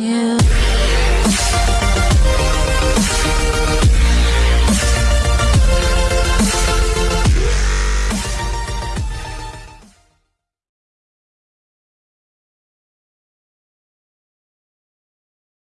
you